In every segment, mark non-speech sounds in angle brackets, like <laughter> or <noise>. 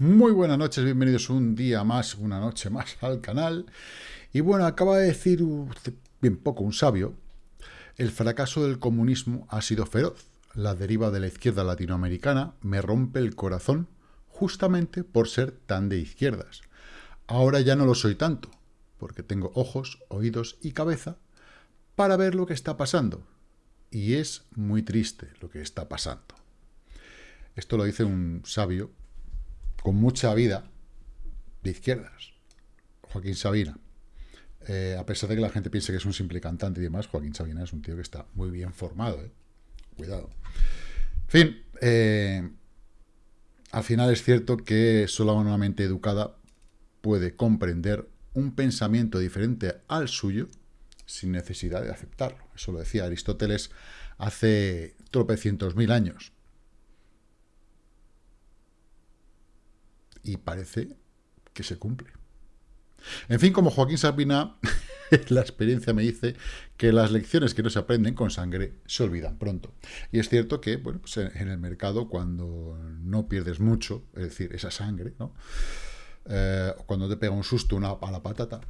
Muy buenas noches, bienvenidos un día más, una noche más al canal. Y bueno, acaba de decir bien poco un sabio, el fracaso del comunismo ha sido feroz. La deriva de la izquierda latinoamericana me rompe el corazón justamente por ser tan de izquierdas. Ahora ya no lo soy tanto, porque tengo ojos, oídos y cabeza para ver lo que está pasando. Y es muy triste lo que está pasando. Esto lo dice un sabio con mucha vida de izquierdas, Joaquín Sabina. Eh, a pesar de que la gente piense que es un simple cantante y demás, Joaquín Sabina es un tío que está muy bien formado. ¿eh? Cuidado. En fin, eh, al final es cierto que solo una mente educada puede comprender un pensamiento diferente al suyo sin necesidad de aceptarlo. Eso lo decía Aristóteles hace tropecientos mil años. Y parece que se cumple. En fin, como Joaquín Sabina, <laughs> la experiencia me dice que las lecciones que no se aprenden con sangre se olvidan pronto. Y es cierto que, bueno, pues en el mercado cuando no pierdes mucho, es decir, esa sangre, ¿no? Eh, cuando te pega un susto una, a la patata,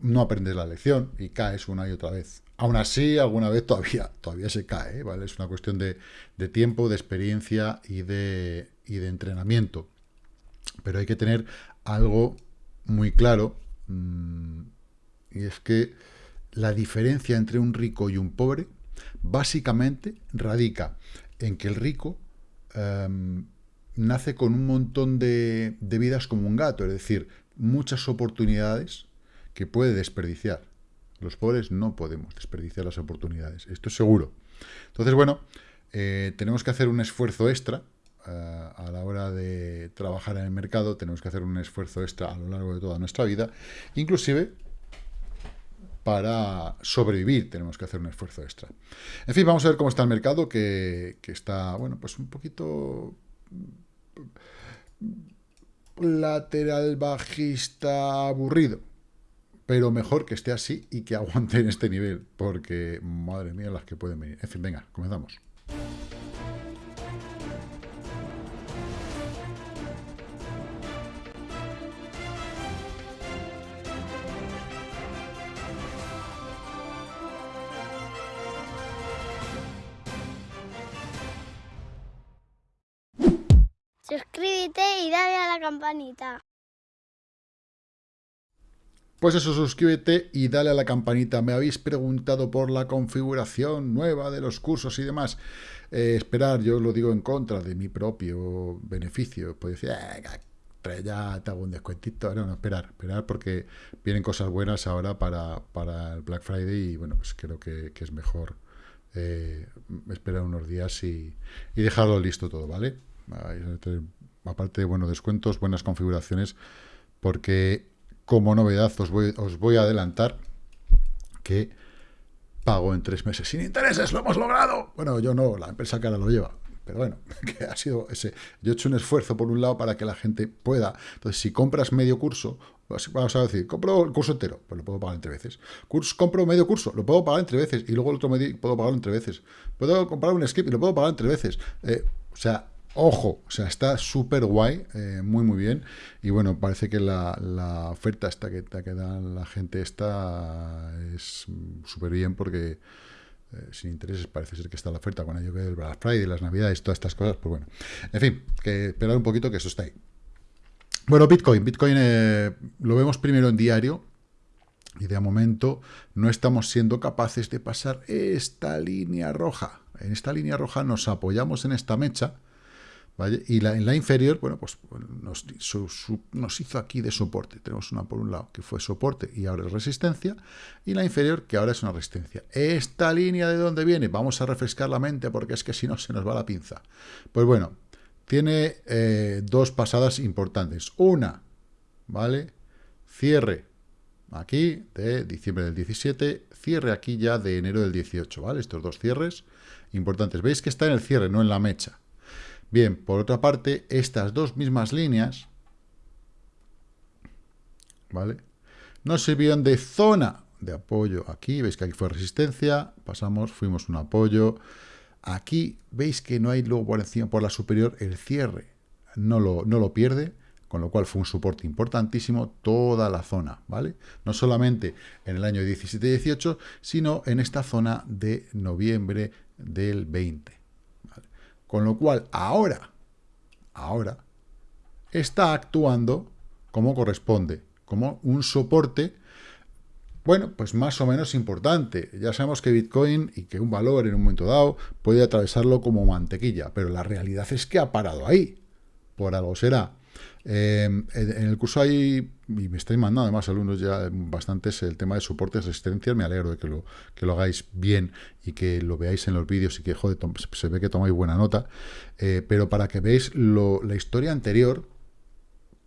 no aprendes la lección y caes una y otra vez. Aún así, alguna vez todavía, todavía se cae, ¿vale? Es una cuestión de, de tiempo, de experiencia y de, y de entrenamiento. Pero hay que tener algo muy claro, mm, y es que la diferencia entre un rico y un pobre básicamente radica en que el rico em, nace con un montón de, de, vidas como un gato, es decir, muchas oportunidades que puede desperdiciar. Los pobres no podemos desperdiciar las oportunidades, esto es seguro. Entonces, bueno, eh, tenemos que hacer un esfuerzo extra a la hora de trabajar en el mercado tenemos que hacer un esfuerzo extra a lo largo de toda nuestra vida, inclusive para sobrevivir tenemos que hacer un esfuerzo extra. En fin, vamos a ver cómo está el mercado, que, que está, bueno, pues un poquito lateral bajista aburrido, pero mejor que esté así y que aguante en este nivel, porque, madre mía, las que pueden venir. En fin, venga, comenzamos. Suscríbete y dale a la campanita. Pues eso, suscríbete y dale a la campanita. Me habéis preguntado por la configuración nueva de los cursos y demás. Eh, esperar, yo lo digo en contra de mi propio beneficio. Puedes decir, eh, ya te hago un descuentito. No, no, esperar, esperar porque vienen cosas buenas ahora para, para el Black Friday y bueno, pues creo que, que es mejor eh, esperar unos días y, y dejarlo listo todo, ¿vale? Aparte de buenos descuentos, buenas configuraciones, porque como novedad os voy, os voy a adelantar que pago en tres meses sin intereses, ¡lo hemos logrado! Bueno, yo no, la empresa que ahora lo lleva, pero bueno, <laughs> que ha sido ese. Yo he hecho un esfuerzo por un lado para que la gente pueda. Entonces, si compras medio curso, vamos a decir, compro el curso entero, pues lo puedo pagar entre veces. Compro medio curso, lo puedo pagar entre veces. Y luego el otro medio puedo pagarlo entre veces. Puedo comprar un skip y lo puedo pagar entre veces. Eh, o sea, Ojo, o sea, está súper guay, eh, muy muy bien. Y bueno, parece que la, oferta esta que, que da la gente esta es súper bien porque eh, sin intereses parece ser que está la oferta con ello que el Black Friday, las Navidades, todas estas cosas, pues bueno. En fin, que esperar un poquito que eso está ahí. Bueno, Bitcoin. Bitcoin eh, lo vemos primero en diario, y de momento no estamos siendo capaces de pasar esta línea roja. En esta línea roja nos apoyamos en esta mecha, y la, en la inferior, bueno, pues nos, nos, hizo aquí de soporte. Tenemos una por un lado que fue soporte y ahora es resistencia, y la inferior que ahora es una resistencia. ¿Esta línea de dónde viene? Vamos a refrescar la mente porque es que si no se nos va la pinza. Pues bueno, tiene eh, dos pasadas importantes. Una, ¿vale? Cierre aquí de diciembre del 17, cierre aquí ya de enero del 18, ¿vale? Estos dos cierres importantes. Veis que está en el cierre, no en la mecha. Bien, por otra parte, estas dos mismas líneas, ¿vale? Nos sirvieron de zona de apoyo aquí, veis que aquí fue resistencia, pasamos, fuimos un apoyo, aquí veis que no hay luego por encima, por la superior, el cierre, no lo, no lo pierde, con lo cual fue un soporte importantísimo toda la zona, ¿vale? No solamente en el año 17-18, sino en esta zona de noviembre del 20. Con lo cual, ahora, ahora, está actuando como corresponde, como un soporte bueno, pues más o menos importante. Ya sabemos que Bitcoin y que un valor en un momento dado puede atravesarlo como mantequilla, pero la realidad es que ha parado ahí. Por algo será. Eh, en el curso hay, y me estáis mandando además alumnos ya bastantes, el tema de soportes, resistencias, me alegro de que lo, que lo hagáis bien y que lo veáis en los vídeos y que, joder, se ve que tomáis buena nota, eh, pero para que veáis la historia anterior,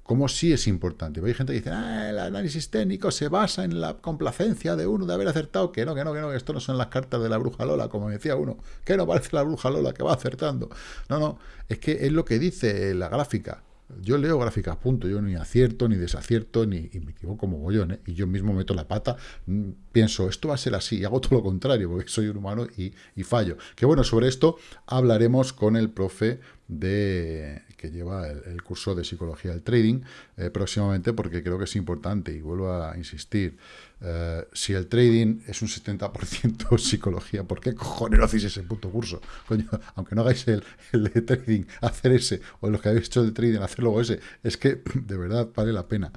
como sí es importante. Hay gente que dice, ah, el análisis técnico se basa en la complacencia de uno de haber acertado, que no, que no, que no, que esto no son las cartas de la bruja Lola, como decía uno, que no parece la bruja Lola que va acertando. No, no, es que es lo que dice la gráfica. Yo leo gráficas, punto. Yo ni acierto, ni desacierto, ni me equivoco como bollón, ¿eh? Y yo mismo meto la pata, mm, pienso, esto va a ser así, y hago todo lo contrario, porque soy un humano y, y fallo. Que bueno, sobre esto hablaremos con el profe de que lleva el, curso de psicología del trading eh, próximamente, porque creo que es importante, y vuelvo a insistir, eh, si el trading es un 70% <laughs> psicología, ¿por qué cojones no hacéis ese puto curso? Coño, aunque no hagáis el, de trading, hacer ese, o los que habéis hecho de trading, hacer luego ese, es que <clears throat> de verdad vale la pena.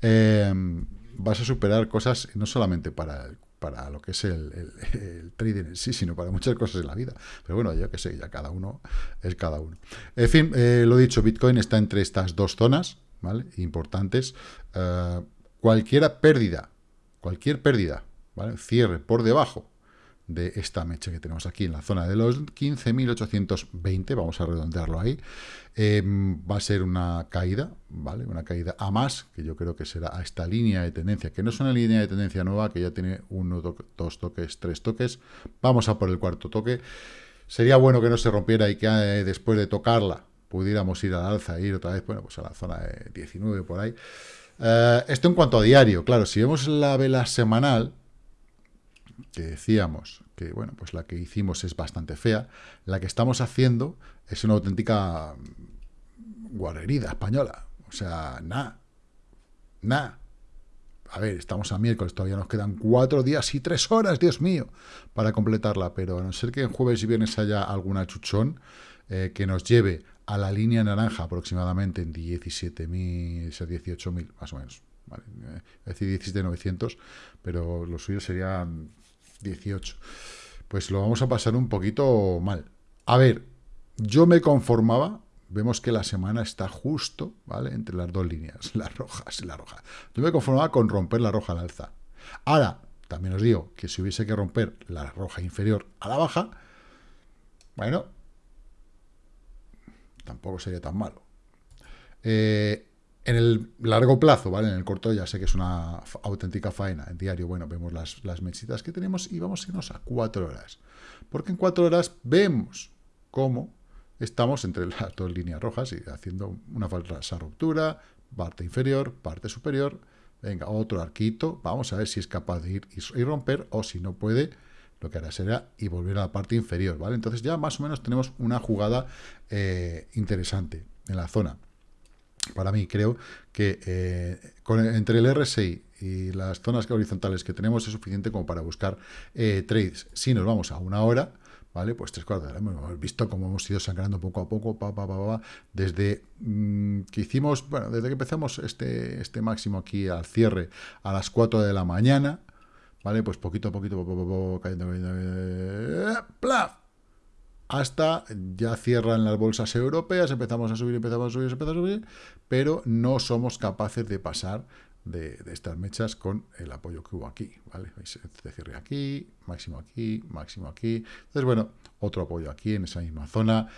Eh, vas a superar cosas no solamente para para lo que es el, trading en sí, sino para muchas cosas en la vida. Pero bueno, yo qué sé, ya cada uno es cada uno. En fin, eh, lo dicho, Bitcoin está entre estas dos zonas, ¿vale? Importantes. cualquier pérdida cualquier pérdida, ¿vale? cierre por debajo de esta mecha que tenemos aquí en la zona de los 15.820, vamos a redondearlo ahí, em, va a ser una caída, ¿vale? Una caída a más, que yo creo que será a esta línea de tendencia, que no es una línea de tendencia nueva, que ya tiene uno, dos toques, tres toques, vamos a por el cuarto toque, sería bueno que no se rompiera y que eh, después de tocarla pudiéramos ir al alza, ir otra vez, bueno, pues a la zona de 19 por ahí, eh, esto en cuanto a diario, claro, si vemos la vela semanal, que decíamos que, bueno, pues la que hicimos es bastante fea, la que estamos haciendo es una auténtica guarrerida española. O sea, nada, nada. A ver, estamos a miércoles, todavía nos quedan cuatro días y tres horas, Dios mío, para completarla, pero a no ser que en jueves y viernes haya alguna chuchón eh, que nos lleve a la línea naranja aproximadamente en 17.000, 18.000 más o menos. ¿vale? Eh, es decir, 17.900, pero lo suyo serían 18. Pues lo vamos a pasar un poquito mal. A ver, yo me conformaba, vemos que la semana está justo, ¿vale? Entre las dos líneas, <laughs> las rojas y la roja. Yo me conformaba con romper la roja al alza. Ahora, también os digo que si hubiese que romper la roja inferior a la baja, bueno, tampoco sería tan malo. Eh, en el largo plazo, ¿vale? En el corto ya sé que es una auténtica faena. En diario, bueno, vemos las, las mechitas que tenemos y vamos a irnos a cuatro horas. Porque en cuatro horas vemos cómo estamos entre <laughs> las dos líneas rojas y haciendo una falsa ruptura, parte inferior, parte superior. Venga, otro arquito. Vamos a ver si es capaz de ir y romper o si no puede, lo que hará será y volver a la parte inferior, ¿vale? Entonces ya más o menos tenemos una jugada eh, interesante en la zona. Para mí creo que eh, entre el RSI y las zonas horizontales que tenemos es suficiente como para buscar eh, trades. Si nos vamos a una hora, ¿vale? Pues tres cuartos hemos visto cómo hemos ido sangrando poco a poco, pa, pa, pa, desde mm, que hicimos, bueno, desde que empezamos este, este máximo aquí al cierre a las 4 de la mañana, ¿vale? Pues poquito a poquito, cayendo, ¡plaf! Hasta ya cierran las bolsas europeas, empezamos a subir, empezamos a subir, empezamos a subir, pero no somos capaces de pasar de, estas mechas con el apoyo que hubo aquí, ¿vale? Se cierre aquí, máximo aquí, máximo aquí. Entonces, bueno, otro apoyo aquí en esa misma zona.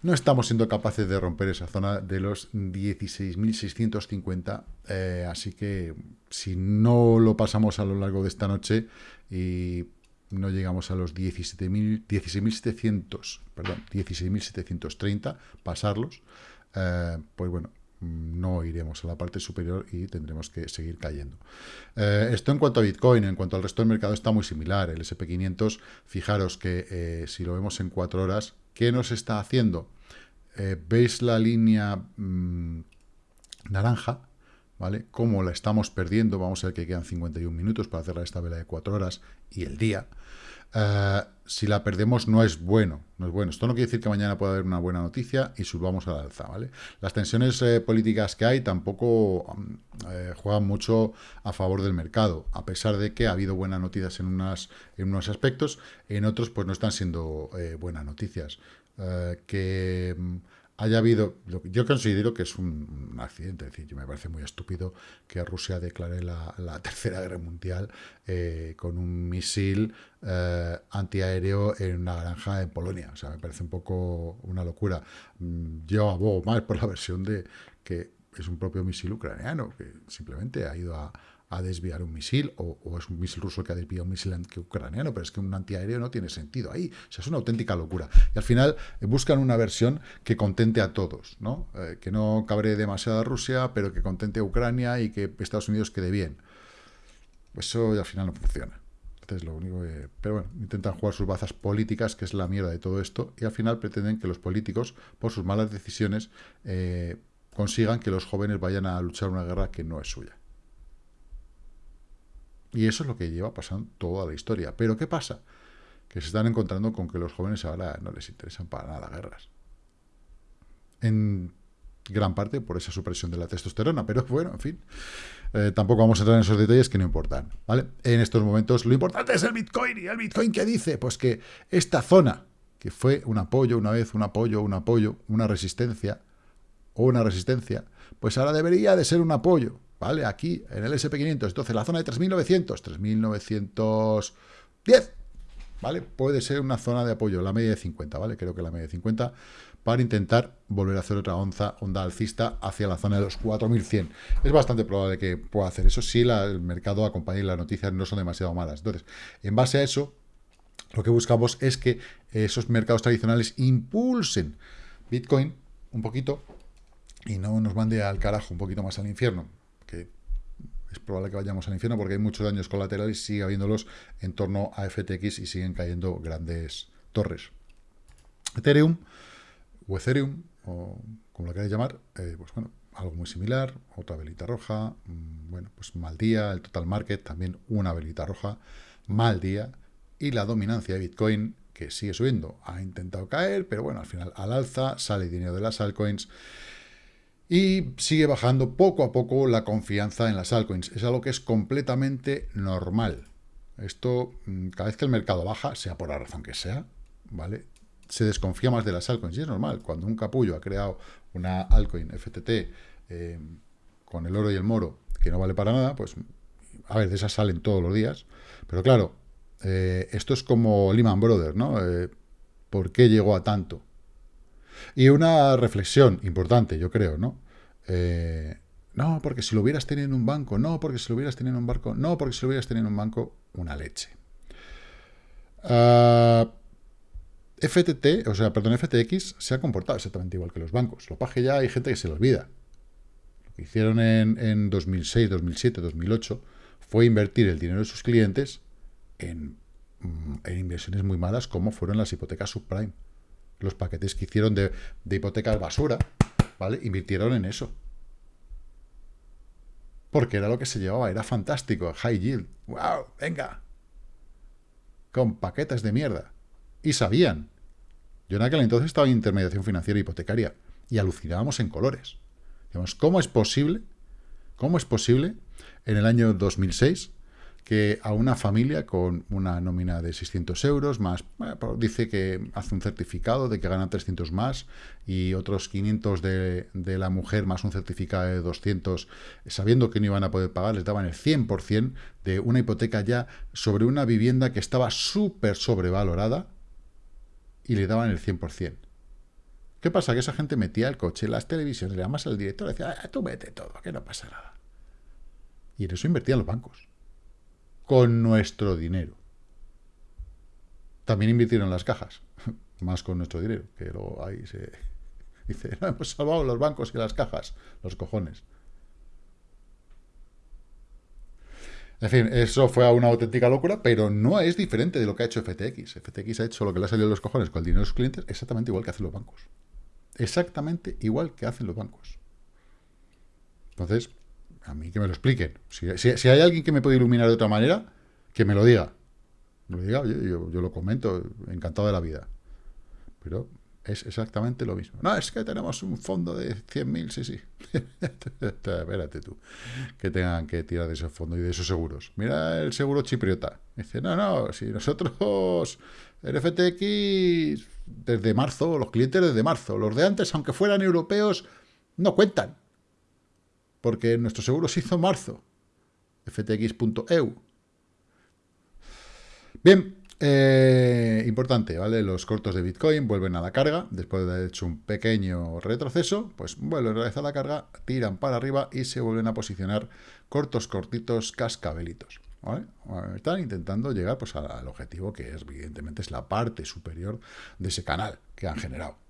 No estamos siendo capaces de romper esa zona de los 16.650, eh, así que si no lo pasamos a lo largo de esta noche y no llegamos a los 16.700, perdón, 16.730, pasarlos, eh, pues bueno, no iremos a la parte superior y tendremos que seguir cayendo. Eh, esto en cuanto a Bitcoin, en cuanto al resto del mercado está muy similar. El SP500, fijaros que si lo vemos en cuatro horas, ¿Qué nos está haciendo? Eh, ¿Veis la línea mm, naranja, ¿vale? Como la estamos perdiendo, vamos a ver que quedan 51 minutos para cerrar esta vela de 4 horas y el día. Eh, si la perdemos no es bueno, no es bueno. Esto no quiere decir que mañana pueda haber una buena noticia y subamos a la alza, ¿vale? Las tensiones eh, políticas que hay tampoco mm, eh, juegan mucho a favor del mercado, a pesar de que ha habido buenas noticias en, unas, en unos aspectos, en otros pues no están siendo buenas noticias. que mm, haya habido, yo considero que es un, accidente, es decir, me parece muy estúpido que Rusia declare la, <laughs> Tercera Guerra Mundial eh, con un misil eh, antiaéreo en una granja en Polonia, o sea, me parece un poco una locura. Mm, yo abogo más por la versión de que es un propio misil ucraniano, que simplemente ha ido a, a desviar un misil, o, es un misil ruso que ha desviado un misil ucraniano, pero es que un antiaéreo no tiene sentido ahí. O sea, es una auténtica locura. Y al final eh, buscan una versión que contente a todos, ¿no? Eh, que no cabre demasiado a Rusia, pero que contente a Ucrania y que Estados Unidos quede bien. Eso al final no funciona. Entonces, lo único. Pero bueno, intentan jugar sus bazas políticas, que es la mierda de todo esto, y al final pretenden que los políticos, por sus malas decisiones, eh, consigan que los jóvenes vayan a luchar una guerra que no es suya. Y eso es lo que lleva pasando toda la historia. Pero ¿qué pasa? Que se están encontrando con que los jóvenes ahora no les interesan para nada guerras. En gran parte por esa supresión de la testosterona, pero bueno, en fin, eh, tampoco vamos a entrar en esos detalles que no importan, ¿vale? En estos momentos lo importante es el Bitcoin, ¿y el Bitcoin qué dice? Pues que esta zona, que fue un apoyo una vez, un apoyo, un apoyo, una resistencia, o una resistencia, pues ahora debería de ser un apoyo, ¿vale? Aquí, en el SP500, entonces la zona de 3.900, 3.910, ¿vale? Puede ser una zona de apoyo, la media de 50, ¿vale? Creo que la media de 50, para intentar volver a hacer otra onza, onda alcista hacia la zona de los 4.100. Es bastante probable que pueda hacer eso si el mercado acompaña y las noticias no son demasiado malas. Entonces, en base a eso, lo que buscamos es que esos mercados tradicionales impulsen Bitcoin un poquito y no nos mande al carajo un poquito más al infierno que es probable que vayamos al infierno porque hay muchos daños colaterales sigue habiéndolos en torno a FTX y siguen cayendo grandes torres. Ethereum o Ethereum, o como lo queráis llamar, eh, pues bueno, algo muy similar, otra velita roja, mm, bueno, pues mal día, el total market también una velita roja, mal día, y la dominancia de Bitcoin que sigue subiendo, ha intentado caer, pero bueno, al final al alza, sale dinero de las altcoins, y sigue bajando poco a poco la confianza en las altcoins. Es algo que es completamente normal. Esto, mm, cada vez que el mercado baja, sea por la razón que sea, ¿vale? Se desconfía más de las altcoins. Y es normal. Cuando un capullo ha creado una altcoin FTT eh, con el oro y el moro que no vale para nada, pues, a ver, de esas salen todos los días. Pero claro, eh, esto es como Lehman Brothers, ¿no? Eh, ¿Por qué llegó a tanto? Y una reflexión importante, yo creo, ¿no? Eh, no, porque si lo hubieras tenido en un banco, no, porque si lo hubieras tenido en un barco, no, porque si lo hubieras tenido en un banco, una leche. Ah, FTT, o sea, perdón, FTX se ha comportado exactamente igual que los bancos. Lo paje ya hay gente que se lo olvida. Lo que hicieron en, en 2006, 2007, 2008 fue invertir el dinero de sus clientes en, mm, en inversiones muy malas como fueron las hipotecas subprime los paquetes que hicieron de, de basura, ¿vale? Invirtieron en eso. Porque era lo que se llevaba, era fantástico, high yield. ¡Wow! ¡Venga! Con paquetes de mierda. Y sabían. Yo en aquel entonces estaba en intermediación financiera hipotecaria y alucinábamos en colores. Digamos, ¿cómo es posible? ¿Cómo es posible en el año 2006 que a una familia con una nómina de 600 euros, más dice que hace un certificado de que gana 300 más y otros 500 de, de, la mujer más un certificado de 200, sabiendo que no iban a poder pagar, les daban el 100% de una hipoteca ya sobre una vivienda que estaba súper sobrevalorada y le daban el 100%. ¿Qué pasa? Que esa gente metía el coche, las televisiones, le llamas al director y decía, ah, tú mete todo, que no pasa nada. Y en eso invertían los bancos con nuestro dinero. También invirtieron las cajas, <laughs> más con nuestro dinero, que luego ahí se <laughs> dice, no, hemos salvado los bancos y las cajas, los cojones. En fin, eso fue una auténtica locura, pero no es diferente de lo que ha hecho FTX. FTX ha hecho lo que le ha salido a los cojones con el dinero de sus clientes exactamente igual que hacen los bancos. Exactamente igual que hacen los bancos. Entonces, a mí que me lo expliquen. Si, hay alguien que me puede iluminar de otra manera, que me lo diga. Lo diga, yo, yo, lo comento, encantado de la vida. Pero es exactamente lo mismo. No, es que tenemos un fondo de 100.000, sí, sí. <laughs> Espérate tú, que tengan que tirar de ese fondo y de esos seguros. Mira el seguro chipriota. Dice, no, no, si nosotros, el FTX, desde marzo, los clientes desde marzo, los de antes, aunque fueran europeos, no cuentan. Porque nuestro seguro se hizo marzo. ftx.eu. Bien, eh, importante, ¿vale? Los cortos de Bitcoin vuelven a la carga, después de haber hecho un pequeño retroceso, pues vuelven a realizar la carga, tiran para arriba y se vuelven a posicionar cortos, cortitos, cascabelitos. Están intentando llegar pues, al objetivo que es, evidentemente es la parte superior de ese canal que han generado.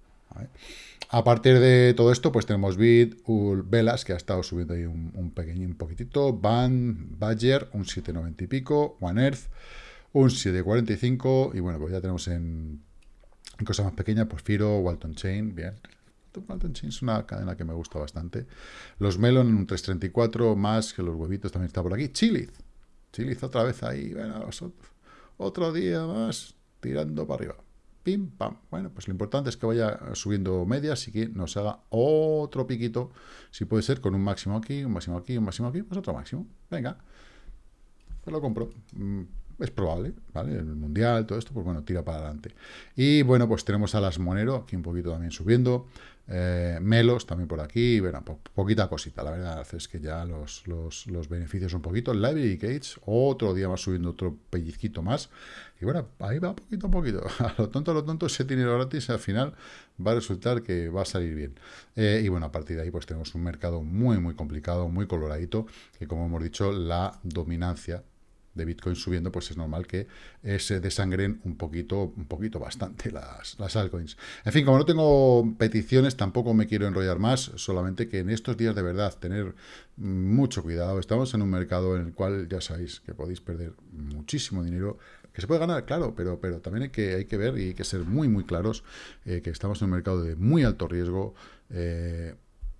A partir de todo esto, pues tenemos Bit, Velas, que ha estado subiendo ahí un, un poquitito, Van, Badger, un 790 y pico, One Earth, un 745, y bueno, pues ya tenemos en, cosas más pequeñas, pues Firo, Walton Chain, bien. Walton Chain es una cadena que me gusta bastante. Los Melon en un 334, más que los huevitos también está por aquí. Chiliz, Chiliz otra vez ahí, bueno, otro día más, tirando para arriba. Pim, pam. Bueno, pues lo importante es que vaya subiendo medias y que nos haga otro piquito, si puede ser, con un máximo aquí, un máximo aquí, un máximo aquí, pues otro máximo. Venga, pues lo compro. Es probable, ¿vale? El Mundial, todo esto, pues bueno, tira para adelante. Y bueno, pues tenemos a las Monero, aquí un poquito también subiendo, eh, Melos también por aquí, bueno, poquita cosita, la verdad es que ya los, los, los beneficios un poquito, Library Gates, otro día más subiendo otro pellizquito más, y bueno, ahí va poquito a poquito, <laughs> a lo tonto, a lo tonto, ese dinero gratis al final va a resultar que va a salir bien. Eh, y bueno, a partir de ahí pues tenemos un mercado muy, muy complicado, muy coloradito, que como hemos dicho, la dominancia de Bitcoin subiendo, pues es normal que eh, se desangren un poquito, un poquito bastante <laughs> las, las altcoins. En fin, como no tengo peticiones, tampoco me quiero enrollar más, solamente que en estos días de verdad tener mucho cuidado. Estamos en un mercado en el cual ya sabéis que podéis perder muchísimo dinero, que se puede ganar, claro, pero, pero también hay que, hay que ver y hay que ser muy, muy claros eh, que estamos en un mercado de muy alto riesgo, eh,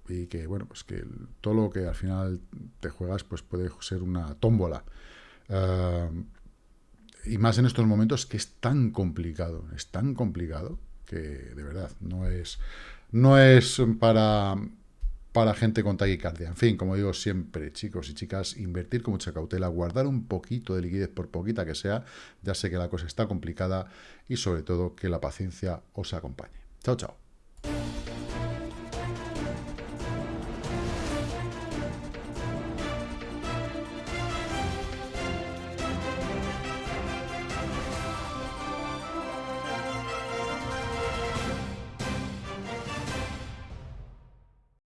y que, bueno, pues que todo lo que al final te juegas, pues puede ser una tómbola. Eh, y más en estos momentos que es tan complicado, es tan complicado que de verdad no es, no es para, para gente con taquicardia. En fin, como digo siempre, chicos y chicas, invertir con mucha cautela, guardar un poquito de liquidez por poquita que sea, ya sé que la cosa está complicada y sobre todo que la paciencia os acompañe. Chao, chao.